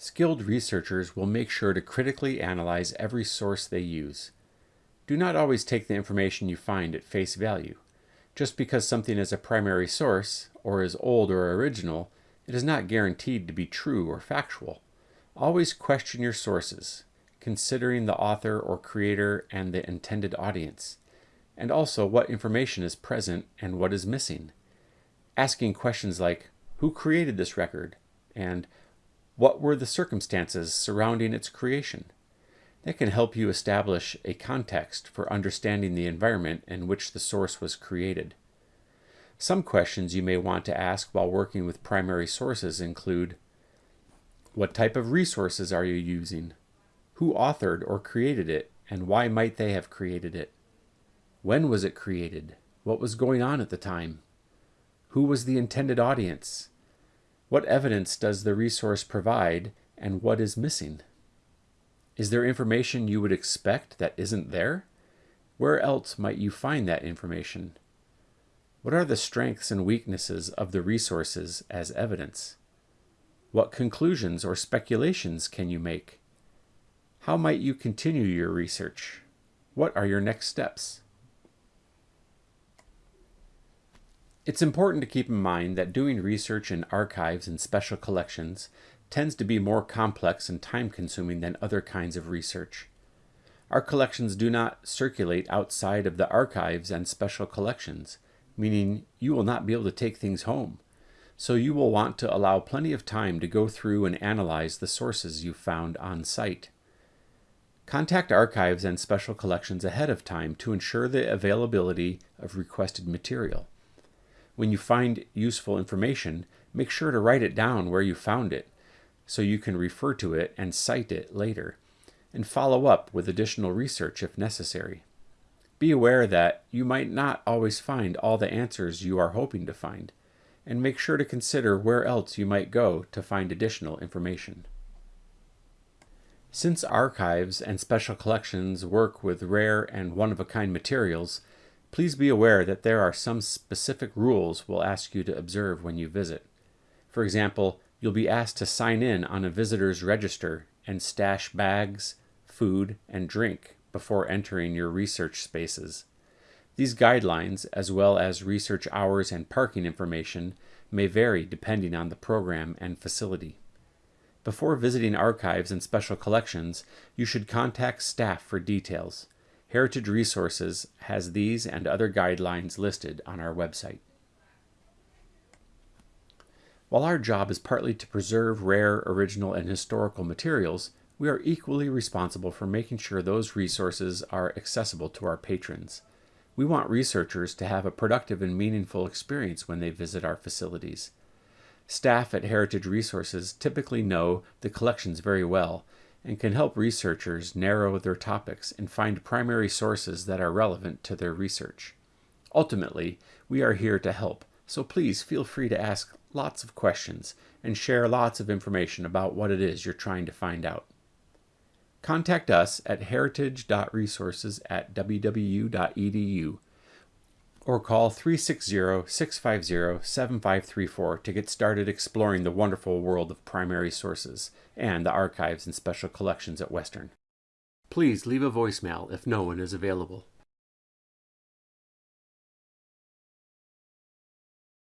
Skilled researchers will make sure to critically analyze every source they use. Do not always take the information you find at face value. Just because something is a primary source, or is old or original, it is not guaranteed to be true or factual. Always question your sources, considering the author or creator and the intended audience, and also what information is present and what is missing. Asking questions like, who created this record? And what were the circumstances surrounding its creation? That can help you establish a context for understanding the environment in which the source was created. Some questions you may want to ask while working with primary sources include What type of resources are you using? Who authored or created it, and why might they have created it? When was it created? What was going on at the time? Who was the intended audience? What evidence does the resource provide and what is missing? Is there information you would expect that isn't there? Where else might you find that information? What are the strengths and weaknesses of the resources as evidence? What conclusions or speculations can you make? How might you continue your research? What are your next steps? It's important to keep in mind that doing research in archives and special collections tends to be more complex and time-consuming than other kinds of research. Our collections do not circulate outside of the archives and special collections, meaning you will not be able to take things home. So you will want to allow plenty of time to go through and analyze the sources you found on site. Contact archives and special collections ahead of time to ensure the availability of requested material. When you find useful information, make sure to write it down where you found it so you can refer to it and cite it later, and follow up with additional research if necessary. Be aware that you might not always find all the answers you are hoping to find, and make sure to consider where else you might go to find additional information. Since archives and special collections work with rare and one-of-a-kind materials, Please be aware that there are some specific rules we'll ask you to observe when you visit. For example, you'll be asked to sign in on a visitor's register and stash bags, food, and drink before entering your research spaces. These guidelines, as well as research hours and parking information, may vary depending on the program and facility. Before visiting archives and special collections, you should contact staff for details. Heritage Resources has these and other guidelines listed on our website. While our job is partly to preserve rare, original, and historical materials, we are equally responsible for making sure those resources are accessible to our patrons. We want researchers to have a productive and meaningful experience when they visit our facilities. Staff at Heritage Resources typically know the collections very well and can help researchers narrow their topics and find primary sources that are relevant to their research. Ultimately, we are here to help, so please feel free to ask lots of questions and share lots of information about what it is you're trying to find out. Contact us at heritage.resources at wwu.edu or call 360-650-7534 to get started exploring the wonderful world of primary sources and the archives and special collections at Western. Please leave a voicemail if no one is available.